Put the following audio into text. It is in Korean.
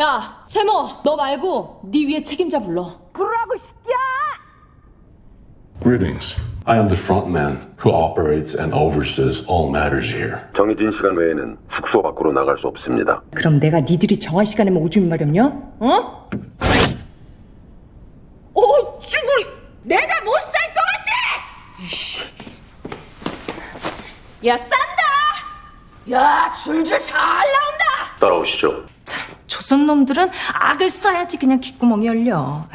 야, 세모, 너 말고 네 위에 책임자 불러. 부르라고 시끼야! Greetings. I am the frontman who operates and oversees all matters here. 정해진 시간 외에는 숙소 밖으로 나갈 수 없습니다. 그럼 내가 니들이 정한 시간에만 오줌 마렵냐? 어? 어, 쭈구리! 내가 못 살 것 같지? 야, 싼다! 야, 줄줄 잘 나온다! 따라오시죠. 조선 놈들은 악을 써야지 그냥 귓구멍이 열려.